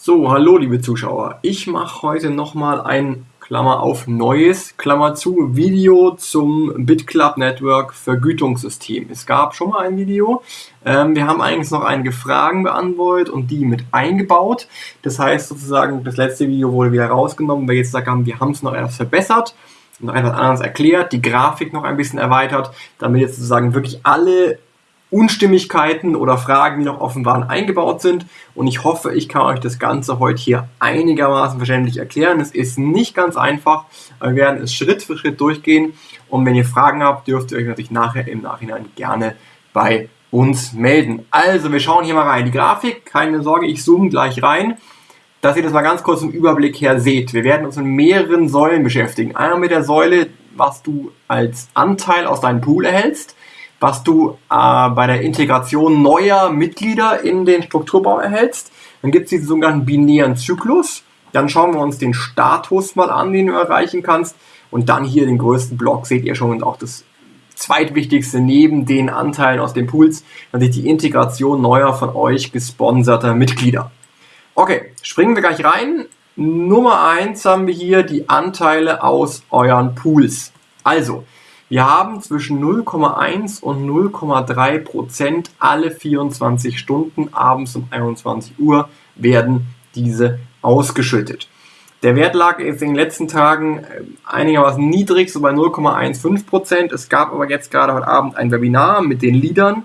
So, hallo liebe Zuschauer. Ich mache heute nochmal ein Klammer auf neues, Klammer zu, Video zum BitClub Network Vergütungssystem. Es gab schon mal ein Video. Ähm, wir haben eigentlich noch einige Fragen beantwortet und die mit eingebaut. Das heißt sozusagen, das letzte Video wurde wieder rausgenommen, weil jetzt haben, wir haben es noch etwas verbessert noch etwas anderes erklärt, die Grafik noch ein bisschen erweitert, damit jetzt sozusagen wirklich alle Unstimmigkeiten oder Fragen, die noch offen waren, eingebaut sind. Und ich hoffe, ich kann euch das Ganze heute hier einigermaßen verständlich erklären. Es ist nicht ganz einfach, wir werden es Schritt für Schritt durchgehen. Und wenn ihr Fragen habt, dürft ihr euch natürlich nachher im Nachhinein gerne bei uns melden. Also, wir schauen hier mal rein. Die Grafik, keine Sorge, ich zoome gleich rein, dass ihr das mal ganz kurz im Überblick her seht. Wir werden uns mit mehreren Säulen beschäftigen. Einmal mit der Säule, was du als Anteil aus deinem Pool erhältst was du äh, bei der Integration neuer Mitglieder in den Strukturbaum erhältst. Dann gibt es diesen sogenannten binären Zyklus. Dann schauen wir uns den Status mal an, den du erreichen kannst. Und dann hier den größten Block seht ihr schon und auch das zweitwichtigste neben den Anteilen aus den Pools, natürlich die Integration neuer von euch gesponserter Mitglieder. Okay, springen wir gleich rein. Nummer eins haben wir hier die Anteile aus euren Pools. Also, wir haben zwischen 0,1 und 0,3 Prozent alle 24 Stunden abends um 21 Uhr werden diese ausgeschüttet. Der Wert lag jetzt in den letzten Tagen äh, einigermaßen niedrig, so bei 0,15 Prozent. Es gab aber jetzt gerade heute Abend ein Webinar mit den Leadern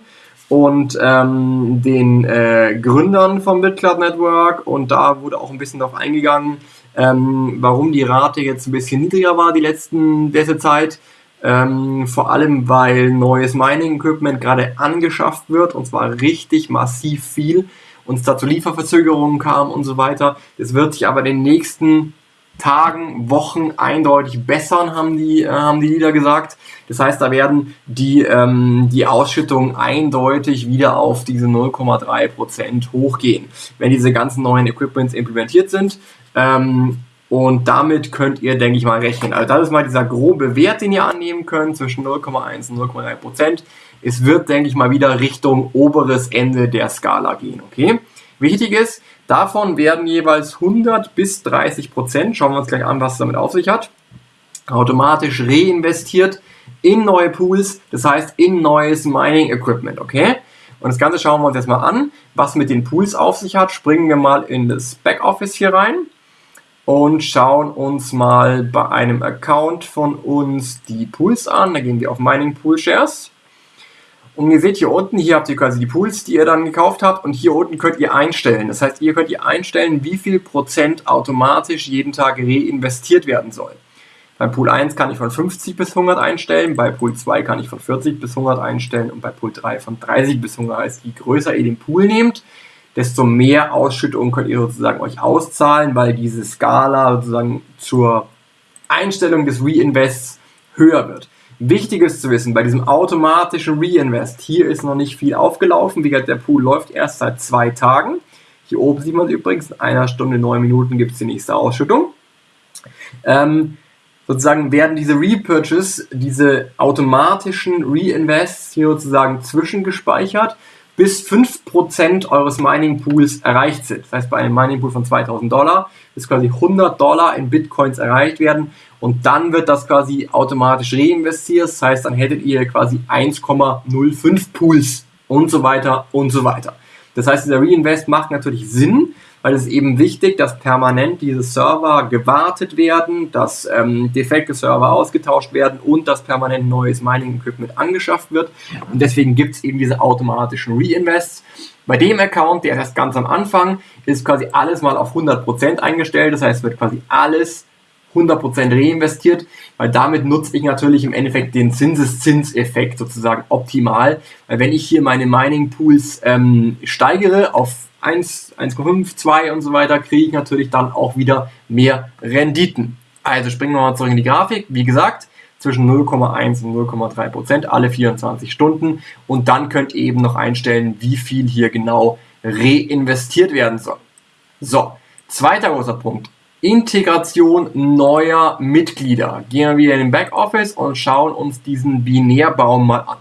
und ähm, den äh, Gründern vom BitCloud Network und da wurde auch ein bisschen darauf eingegangen, ähm, warum die Rate jetzt ein bisschen niedriger war die letzten letzte Zeit. Ähm, vor allem, weil neues Mining-Equipment gerade angeschafft wird und zwar richtig massiv viel und es da zu Lieferverzögerungen kam und so weiter. Das wird sich aber in den nächsten Tagen, Wochen eindeutig bessern, haben die, äh, haben die Lieder gesagt. Das heißt, da werden die, ähm, die Ausschüttungen eindeutig wieder auf diese 0,3% hochgehen, wenn diese ganzen neuen Equipments implementiert sind. Ähm, und damit könnt ihr, denke ich mal, rechnen. Also das ist mal dieser grobe Wert, den ihr annehmen könnt, zwischen 0,1 und 0,3 Prozent. Es wird, denke ich mal, wieder Richtung oberes Ende der Skala gehen, okay? Wichtig ist, davon werden jeweils 100 bis 30 Prozent, schauen wir uns gleich an, was es damit auf sich hat, automatisch reinvestiert in neue Pools, das heißt in neues Mining Equipment, okay? Und das Ganze schauen wir uns jetzt mal an, was mit den Pools auf sich hat. Springen wir mal in das Backoffice hier rein und schauen uns mal bei einem Account von uns die Pools an. Da gehen wir auf Mining Pool Shares. Und ihr seht hier unten, hier habt ihr quasi die Pools, die ihr dann gekauft habt und hier unten könnt ihr einstellen. Das heißt, ihr könnt ihr einstellen, wie viel Prozent automatisch jeden Tag reinvestiert werden soll. Bei Pool 1 kann ich von 50 bis 100 einstellen, bei Pool 2 kann ich von 40 bis 100 einstellen und bei Pool 3 von 30 bis 100. Das heißt, je größer ihr den Pool nehmt, desto mehr Ausschüttung könnt ihr sozusagen euch auszahlen, weil diese Skala sozusagen zur Einstellung des Reinvests höher wird. Wichtig ist zu wissen, bei diesem automatischen Reinvest, hier ist noch nicht viel aufgelaufen. Wie gesagt, der Pool läuft erst seit zwei Tagen. Hier oben sieht man es übrigens, in einer Stunde, neun Minuten gibt es die nächste Ausschüttung. Ähm, sozusagen werden diese Repurchase, diese automatischen Reinvests hier sozusagen zwischengespeichert bis 5% eures Mining Pools erreicht sind. Das heißt, bei einem Mining Pool von 2000 Dollar ist quasi 100 Dollar in Bitcoins erreicht werden und dann wird das quasi automatisch reinvestiert. Das heißt, dann hättet ihr quasi 1,05 Pools und so weiter und so weiter. Das heißt, dieser Reinvest macht natürlich Sinn, weil es eben wichtig, dass permanent diese Server gewartet werden, dass ähm, defekte Server ausgetauscht werden und dass permanent neues Mining-Equipment angeschafft wird. Und deswegen gibt es eben diese automatischen Reinvests. Bei dem Account, der erst ganz am Anfang, ist quasi alles mal auf 100% eingestellt. Das heißt, wird quasi alles 100% reinvestiert, weil damit nutze ich natürlich im Endeffekt den Zinseszinseffekt sozusagen optimal. Weil wenn ich hier meine Mining Pools ähm, steigere auf 1, 1,5, 2 und so weiter, kriege ich natürlich dann auch wieder mehr Renditen. Also springen wir mal zurück in die Grafik. Wie gesagt, zwischen 0,1 und 0,3 Prozent alle 24 Stunden. Und dann könnt ihr eben noch einstellen, wie viel hier genau reinvestiert werden soll. So, zweiter großer Punkt. Integration neuer Mitglieder. Gehen wir wieder in den Backoffice und schauen uns diesen Binärbaum mal an.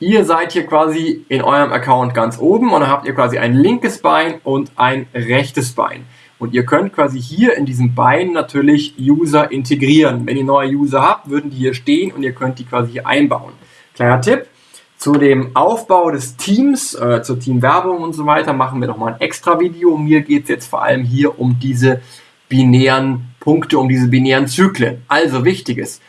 Ihr seid hier quasi in eurem Account ganz oben und dann habt ihr quasi ein linkes Bein und ein rechtes Bein. Und ihr könnt quasi hier in diesem Bein natürlich User integrieren. Wenn ihr neue User habt, würden die hier stehen und ihr könnt die quasi hier einbauen. Kleiner Tipp, zu dem Aufbau des Teams, äh, zur Teamwerbung und so weiter, machen wir nochmal ein extra Video. Mir geht es jetzt vor allem hier um diese binären Punkte, um diese binären Zyklen. Also wichtiges,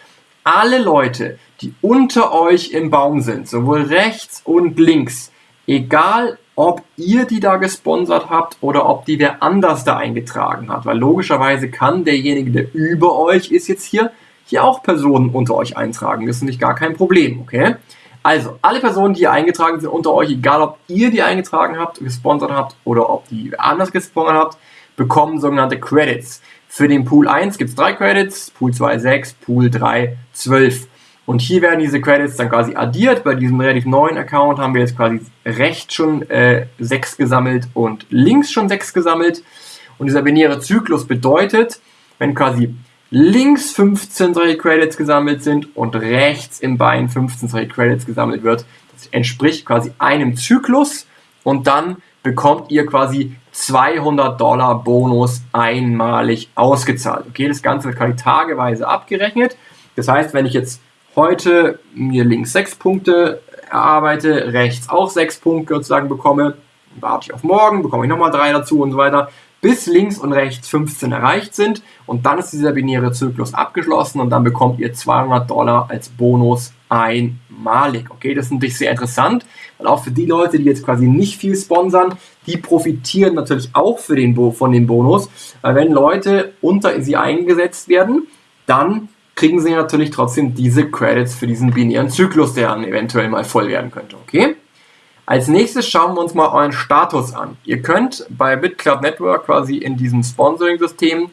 alle Leute, die unter euch im Baum sind, sowohl rechts und links, egal ob ihr die da gesponsert habt oder ob die wer anders da eingetragen hat. Weil logischerweise kann derjenige, der über euch ist jetzt hier, hier auch Personen unter euch eintragen. Das ist nämlich gar kein Problem, okay? Also, alle Personen, die hier eingetragen sind unter euch, egal ob ihr die eingetragen habt, gesponsert habt oder ob die anders gesponsert habt, bekommen sogenannte Credits. Für den Pool 1 gibt es drei Credits, Pool 2 6, Pool 3 12. Und hier werden diese Credits dann quasi addiert. Bei diesem relativ neuen Account haben wir jetzt quasi rechts schon äh, 6 gesammelt und links schon 6 gesammelt. Und dieser binäre Zyklus bedeutet, wenn quasi links 15 solche Credits gesammelt sind und rechts im Bein 15 solche Credits gesammelt wird, das entspricht quasi einem Zyklus und dann bekommt ihr quasi 200 Dollar Bonus einmalig ausgezahlt. Okay, das Ganze wird quasi tageweise abgerechnet. Das heißt, wenn ich jetzt heute mir links 6 Punkte erarbeite, rechts auch 6 Punkte sozusagen bekomme, warte ich auf morgen, bekomme ich nochmal 3 dazu und so weiter, bis links und rechts 15 erreicht sind und dann ist dieser binäre Zyklus abgeschlossen und dann bekommt ihr 200 Dollar als Bonus einmalig. Okay, das ist natürlich sehr interessant, weil auch für die Leute, die jetzt quasi nicht viel sponsern, die profitieren natürlich auch für den von dem Bonus, weil wenn Leute unter sie eingesetzt werden, dann kriegen sie natürlich trotzdem diese Credits für diesen binären Zyklus, der dann eventuell mal voll werden könnte. Okay? Als nächstes schauen wir uns mal euren Status an. Ihr könnt bei BitClub Network quasi in diesem Sponsoring-System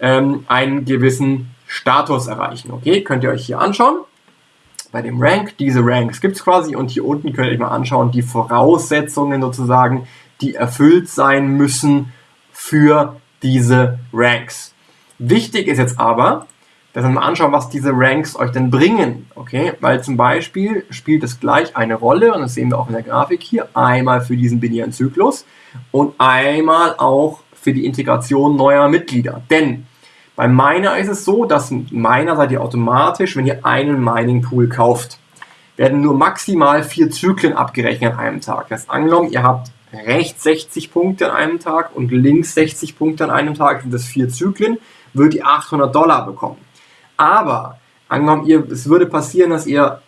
ähm, einen gewissen Status erreichen. Okay, könnt ihr euch hier anschauen. Bei dem Rank, diese Ranks gibt es quasi und hier unten könnt ihr euch mal anschauen, die Voraussetzungen sozusagen, die erfüllt sein müssen für diese Ranks. Wichtig ist jetzt aber, dass wir mal anschauen, was diese Ranks euch denn bringen. Okay, weil zum Beispiel spielt es gleich eine Rolle, und das sehen wir auch in der Grafik hier, einmal für diesen binären Zyklus und einmal auch für die Integration neuer Mitglieder. Denn bei Miner ist es so, dass Miner seid ihr automatisch, wenn ihr einen Mining Pool kauft, werden nur maximal vier Zyklen abgerechnet an einem Tag. Das heißt, angenommen, ihr habt rechts 60 Punkte an einem Tag und links 60 Punkte an einem Tag, sind das vier Zyklen, würdet ihr 800 Dollar bekommen. Aber angenommen, ihr, es würde passieren, dass ihr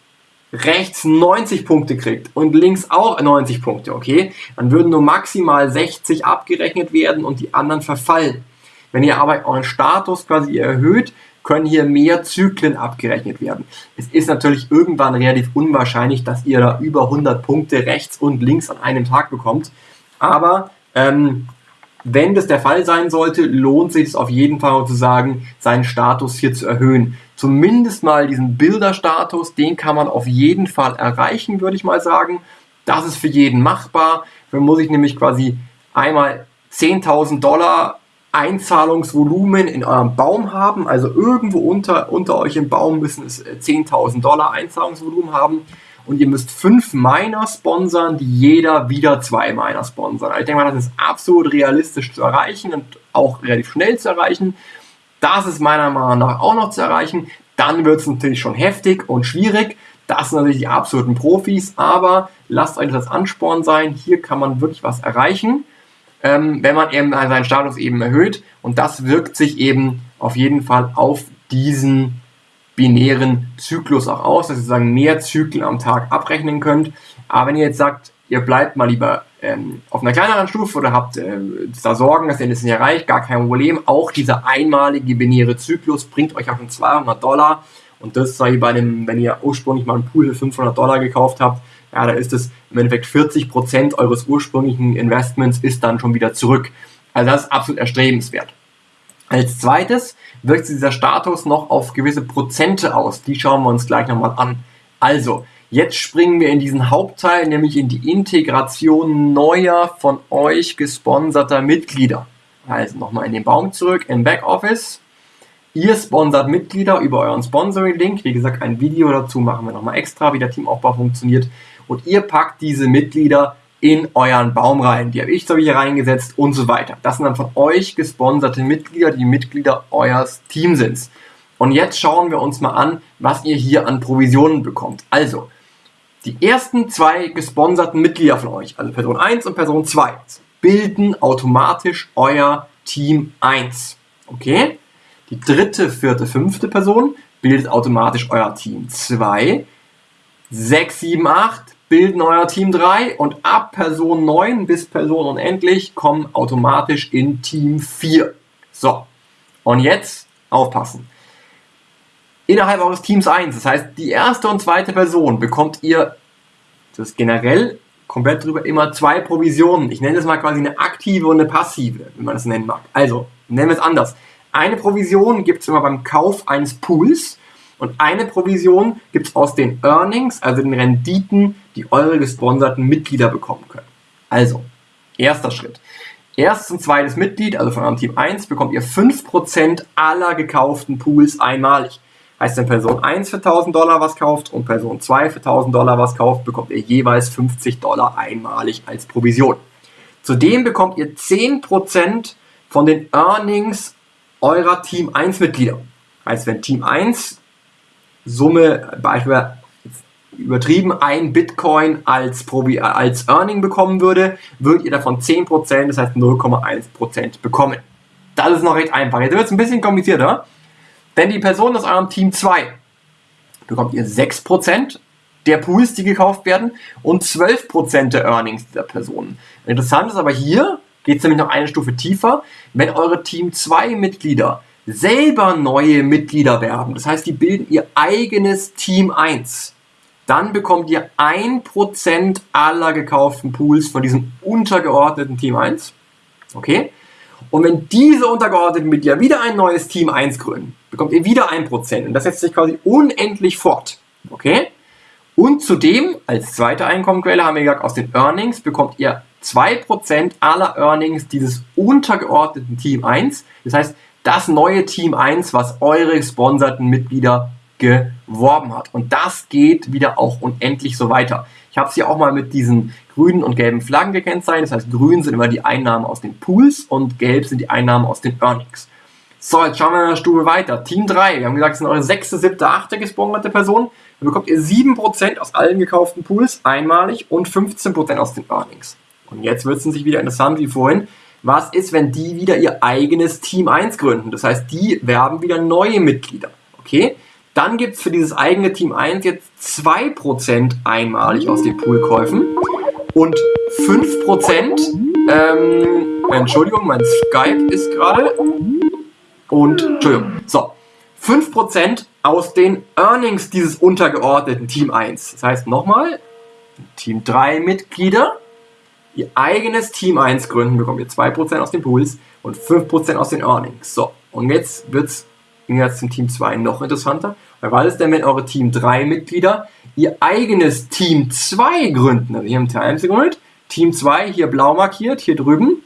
rechts 90 Punkte kriegt und links auch 90 Punkte, okay? Dann würden nur maximal 60 abgerechnet werden und die anderen verfallen. Wenn ihr aber euren Status quasi erhöht, können hier mehr Zyklen abgerechnet werden. Es ist natürlich irgendwann relativ unwahrscheinlich, dass ihr da über 100 Punkte rechts und links an einem Tag bekommt. Aber ähm, wenn das der Fall sein sollte, lohnt sich es auf jeden Fall sozusagen, seinen Status hier zu erhöhen. Zumindest mal diesen Bilderstatus, den kann man auf jeden Fall erreichen, würde ich mal sagen. Das ist für jeden machbar. Dann muss ich nämlich quasi einmal 10.000 Dollar Einzahlungsvolumen in eurem Baum haben. Also irgendwo unter, unter euch im Baum müssen es 10.000 Dollar Einzahlungsvolumen haben und ihr müsst fünf Miner sponsern, die jeder wieder zwei Miner sponsern. Also ich denke mal, das ist absolut realistisch zu erreichen und auch relativ schnell zu erreichen. Das ist meiner Meinung nach auch noch zu erreichen. Dann wird es natürlich schon heftig und schwierig. Das sind natürlich die absoluten Profis, aber lasst euch das Ansporn sein. Hier kann man wirklich was erreichen, ähm, wenn man eben seinen Status eben erhöht. Und das wirkt sich eben auf jeden Fall auf diesen binären Zyklus auch aus, dass ihr sozusagen mehr Zyklen am Tag abrechnen könnt. Aber wenn ihr jetzt sagt, ihr bleibt mal lieber ähm, auf einer kleineren Stufe oder habt äh, da Sorgen, dass ihr das nicht erreicht, gar kein Problem. Auch dieser einmalige binäre Zyklus bringt euch auch schon 200 Dollar. Und das sei bei dem, wenn ihr ursprünglich mal einen Pool für 500 Dollar gekauft habt, ja, da ist es im Endeffekt 40 Prozent eures ursprünglichen Investments ist dann schon wieder zurück. Also das ist absolut erstrebenswert. Als zweites wirkt sich dieser Status noch auf gewisse Prozente aus. Die schauen wir uns gleich nochmal an. Also, jetzt springen wir in diesen Hauptteil, nämlich in die Integration neuer von euch gesponserter Mitglieder. Also nochmal in den Baum zurück, in Backoffice. Ihr sponsert Mitglieder über euren Sponsoring-Link. Wie gesagt, ein Video dazu machen wir nochmal extra, wie der Teamaufbau funktioniert. Und ihr packt diese Mitglieder in euren Baum rein. Die habe ich hier reingesetzt und so weiter. Das sind dann von euch gesponserte Mitglieder, die Mitglieder eures Teams sind. Und jetzt schauen wir uns mal an, was ihr hier an Provisionen bekommt. Also, die ersten zwei gesponserten Mitglieder von euch, also Person 1 und Person 2, bilden automatisch euer Team 1. Okay? Die dritte, vierte, fünfte Person bildet automatisch euer Team 2. 6, 7, 8 bilden euer Team 3 und ab Person 9 bis Person unendlich kommen automatisch in Team 4. So, und jetzt aufpassen. Innerhalb eures Teams 1, das heißt, die erste und zweite Person bekommt ihr, das ist generell komplett drüber, immer zwei Provisionen. Ich nenne das mal quasi eine aktive und eine passive, wenn man das nennen mag. Also, nennen wir es anders. Eine Provision gibt es immer beim Kauf eines Pools und eine Provision gibt es aus den Earnings, also den Renditen, die eure gesponserten Mitglieder bekommen können. Also, erster Schritt. Erstes und zweites Mitglied, also von eurem Team 1, bekommt ihr 5% aller gekauften Pools einmalig. Heißt, wenn Person 1 für 1000 Dollar was kauft und Person 2 für 1000 Dollar was kauft, bekommt ihr jeweils 50 Dollar einmalig als Provision. Zudem bekommt ihr 10% von den Earnings eurer Team 1 Mitglieder. Heißt, wenn Team 1 Summe, beispielsweise übertrieben, ein Bitcoin als, Probi als Earning bekommen würde, würdet ihr davon 10%, das heißt 0,1% bekommen. Das ist noch recht einfach. Jetzt wird es ein bisschen komplizierter. Denn die Person aus eurem Team 2 bekommt ihr 6% der Pools, die gekauft werden und 12% der Earnings dieser Personen. Interessant ist aber hier, geht es nämlich noch eine Stufe tiefer, wenn eure Team 2 Mitglieder selber neue Mitglieder werben, das heißt, die bilden ihr eigenes Team 1, dann bekommt ihr 1% aller gekauften Pools von diesem untergeordneten Team 1. Okay? Und wenn diese untergeordneten Mitglieder wieder ein neues Team 1 gründen, bekommt ihr wieder 1%. Und das setzt sich quasi unendlich fort. Okay? Und zudem, als zweite Einkommenquelle haben wir gesagt, aus den Earnings bekommt ihr 2% aller Earnings dieses untergeordneten Team 1. Das heißt, das neue Team 1, was eure gesponserten Mitglieder geworben hat. Und das geht wieder auch unendlich so weiter. Ich habe es hier auch mal mit diesen grünen und gelben Flaggen gekennzeichnet. Das heißt, grün sind immer die Einnahmen aus den Pools und gelb sind die Einnahmen aus den Earnings. So, jetzt schauen wir eine Stufe weiter. Team 3, wir haben gesagt, es sind eure sechste, siebte, achte gesponserte Person. Dann bekommt ihr 7% aus allen gekauften Pools einmalig und 15% aus den Earnings. Und jetzt wird es sich wieder interessant wie vorhin. Was ist, wenn die wieder ihr eigenes Team 1 gründen? Das heißt, die werben wieder neue Mitglieder. Okay? Dann gibt es für dieses eigene Team 1 jetzt 2% einmalig aus den Poolkäufen und 5%, ähm, Entschuldigung, mein Skype ist gerade, und, Entschuldigung, so, 5% aus den Earnings dieses untergeordneten Team 1. Das heißt nochmal, Team 3 Mitglieder, ihr eigenes Team 1 gründen, bekommt ihr 2% aus den Pools und 5% aus den Earnings. So, und jetzt wird es jetzt zum Team 2 noch interessanter. Weil was ist denn, wenn eure Team 3 Mitglieder ihr eigenes Team 2 gründen? Also hier haben Team 1 gegründet, Team 2 hier blau markiert, hier drüben.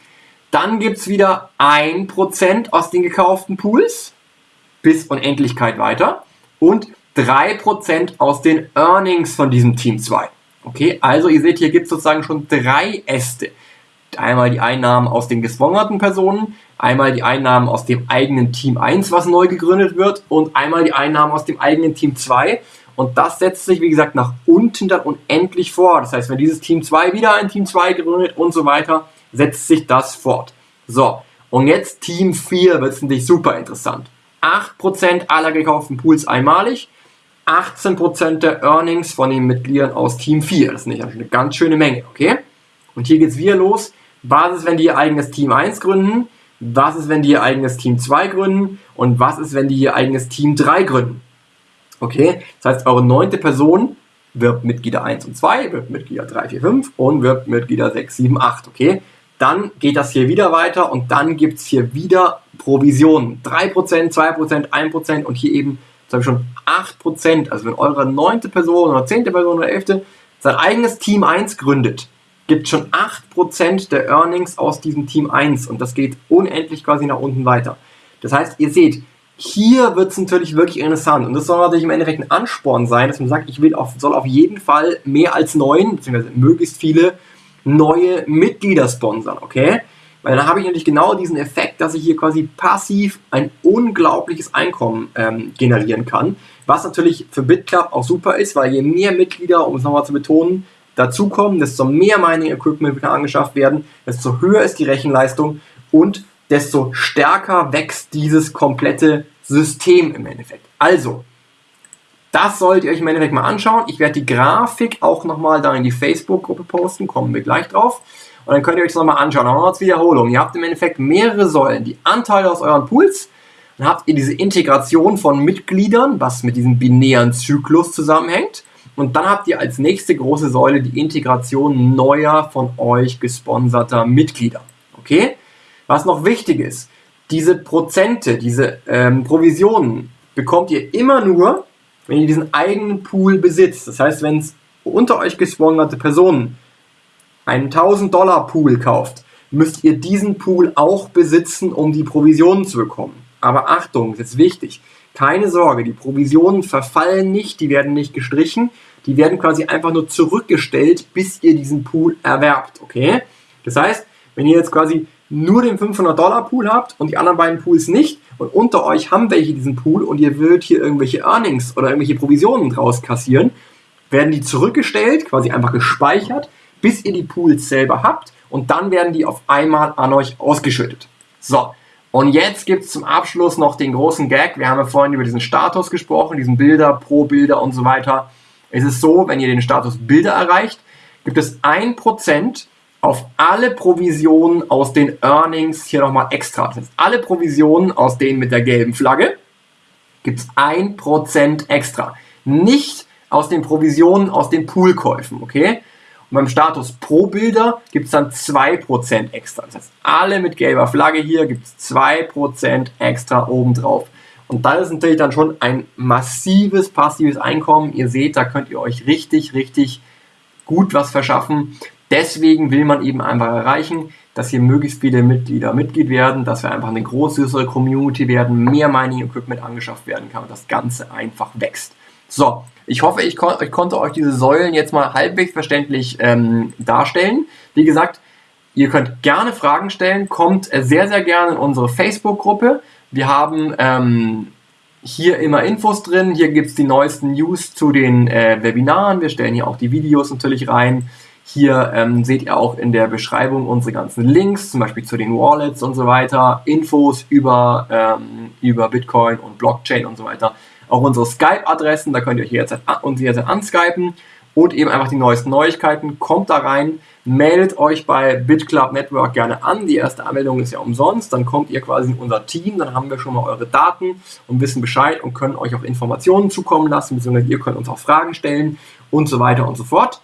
Dann gibt es wieder 1% aus den gekauften Pools bis Unendlichkeit weiter und 3% aus den Earnings von diesem Team 2. Okay, also ihr seht, hier gibt es sozusagen schon drei Äste. Einmal die Einnahmen aus den gesponserten Personen, einmal die Einnahmen aus dem eigenen Team 1, was neu gegründet wird, und einmal die Einnahmen aus dem eigenen Team 2. Und das setzt sich, wie gesagt, nach unten dann unendlich fort. Das heißt, wenn dieses Team 2 wieder ein Team 2 gründet und so weiter, setzt sich das fort. So, und jetzt Team 4 wird es natürlich super interessant. 8% aller gekauften Pools einmalig, 18% der Earnings von den Mitgliedern aus Team 4. Das ist nicht eine ganz schöne Menge, okay? Und hier geht es wieder los. Was ist, wenn die ihr eigenes Team 1 gründen? Was ist, wenn die ihr eigenes Team 2 gründen? Und was ist, wenn die ihr eigenes Team 3 gründen? Okay, das heißt, eure neunte Person wirbt Mitglieder 1 und 2, wirbt Mitglieder 3, 4, 5 und wirbt Mitglieder 6, 7, 8. Okay, dann geht das hier wieder weiter und dann gibt es hier wieder Provisionen. 3%, 2%, 1% und hier eben zum Beispiel schon 8%. Also wenn eure neunte Person oder zehnte Person oder elfte sein eigenes Team 1 gründet, gibt schon 8% der Earnings aus diesem Team 1 und das geht unendlich quasi nach unten weiter. Das heißt, ihr seht, hier wird es natürlich wirklich interessant. Und das soll natürlich im Endeffekt ein Ansporn sein, dass man sagt, ich will auf, soll auf jeden Fall mehr als neun, beziehungsweise möglichst viele neue Mitglieder sponsern, okay? Weil dann habe ich natürlich genau diesen Effekt, dass ich hier quasi passiv ein unglaubliches Einkommen ähm, generieren kann. Was natürlich für BitClub auch super ist, weil je mehr Mitglieder, um es nochmal zu betonen, dazukommen, desto mehr Mining Equipment kann angeschafft werden, desto höher ist die Rechenleistung und desto stärker wächst dieses komplette System im Endeffekt. Also, das solltet ihr euch im Endeffekt mal anschauen. Ich werde die Grafik auch nochmal da in die Facebook-Gruppe posten, kommen wir gleich drauf. Und dann könnt ihr euch das nochmal anschauen. Nochmal als Wiederholung. Ihr habt im Endeffekt mehrere Säulen. Die Anteile aus euren Pools. Dann habt ihr diese Integration von Mitgliedern, was mit diesem binären Zyklus zusammenhängt. Und dann habt ihr als nächste große Säule die Integration neuer von euch gesponserter Mitglieder. Okay? Was noch wichtig ist, diese Prozente, diese ähm, Provisionen bekommt ihr immer nur, wenn ihr diesen eigenen Pool besitzt. Das heißt, wenn es unter euch gesponserte Personen einen 1000 Dollar Pool kauft, müsst ihr diesen Pool auch besitzen, um die Provisionen zu bekommen. Aber Achtung, das ist wichtig. Keine Sorge, die Provisionen verfallen nicht, die werden nicht gestrichen, die werden quasi einfach nur zurückgestellt, bis ihr diesen Pool erwerbt, okay? Das heißt, wenn ihr jetzt quasi nur den 500 Dollar Pool habt und die anderen beiden Pools nicht und unter euch haben welche diesen Pool und ihr würdet hier irgendwelche Earnings oder irgendwelche Provisionen draus kassieren, werden die zurückgestellt, quasi einfach gespeichert, bis ihr die Pools selber habt und dann werden die auf einmal an euch ausgeschüttet. So, und jetzt gibt es zum Abschluss noch den großen Gag. Wir haben ja vorhin über diesen Status gesprochen, diesen Bilder, Pro-Bilder und so weiter. Es ist so, wenn ihr den Status Bilder erreicht, gibt es 1% auf alle Provisionen aus den Earnings hier nochmal extra. Das heißt, alle Provisionen aus denen mit der gelben Flagge gibt es 1% extra. Nicht aus den Provisionen aus den Poolkäufen, okay? Und beim Status Pro Bilder gibt es dann 2% extra. Das heißt, alle mit gelber Flagge hier gibt es 2% extra obendrauf. Und das ist natürlich dann schon ein massives passives Einkommen. Ihr seht, da könnt ihr euch richtig, richtig gut was verschaffen. Deswegen will man eben einfach erreichen, dass hier möglichst viele Mitglieder Mitglied werden, dass wir einfach eine größere Community werden, mehr Mining Equipment angeschafft werden kann und das Ganze einfach wächst. So, ich hoffe, ich, kon ich konnte euch diese Säulen jetzt mal halbwegs verständlich ähm, darstellen. Wie gesagt, ihr könnt gerne Fragen stellen, kommt sehr, sehr gerne in unsere Facebook-Gruppe. Wir haben ähm, hier immer Infos drin, hier gibt es die neuesten News zu den äh, Webinaren, wir stellen hier auch die Videos natürlich rein. Hier ähm, seht ihr auch in der Beschreibung unsere ganzen Links, zum Beispiel zu den Wallets und so weiter, Infos über, ähm, über Bitcoin und Blockchain und so weiter auch unsere Skype-Adressen, da könnt ihr euch jetzt uns jederzeit anskypen und eben einfach die neuesten Neuigkeiten. Kommt da rein, meldet euch bei BitClub Network gerne an. Die erste Anmeldung ist ja umsonst. Dann kommt ihr quasi in unser Team, dann haben wir schon mal eure Daten und wissen Bescheid und können euch auch Informationen zukommen lassen, beziehungsweise ihr könnt uns auch Fragen stellen und so weiter und so fort.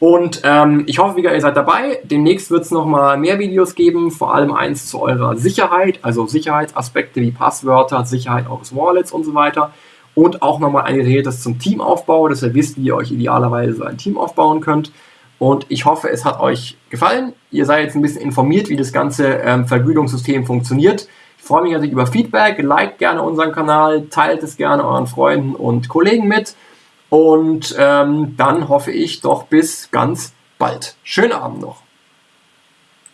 Und ähm, ich hoffe, ihr seid dabei. Demnächst wird es nochmal mehr Videos geben, vor allem eins zu eurer Sicherheit, also Sicherheitsaspekte wie Passwörter, Sicherheit eures Wallets und so weiter und auch nochmal ein Gerätes zum Teamaufbau, dass ihr wisst, wie ihr euch idealerweise so ein Team aufbauen könnt. Und ich hoffe, es hat euch gefallen. Ihr seid jetzt ein bisschen informiert, wie das ganze ähm, Vergütungssystem funktioniert. Ich freue mich natürlich über Feedback. Liked gerne unseren Kanal, teilt es gerne euren Freunden und Kollegen mit. Und ähm, dann hoffe ich doch bis ganz bald. Schönen Abend noch.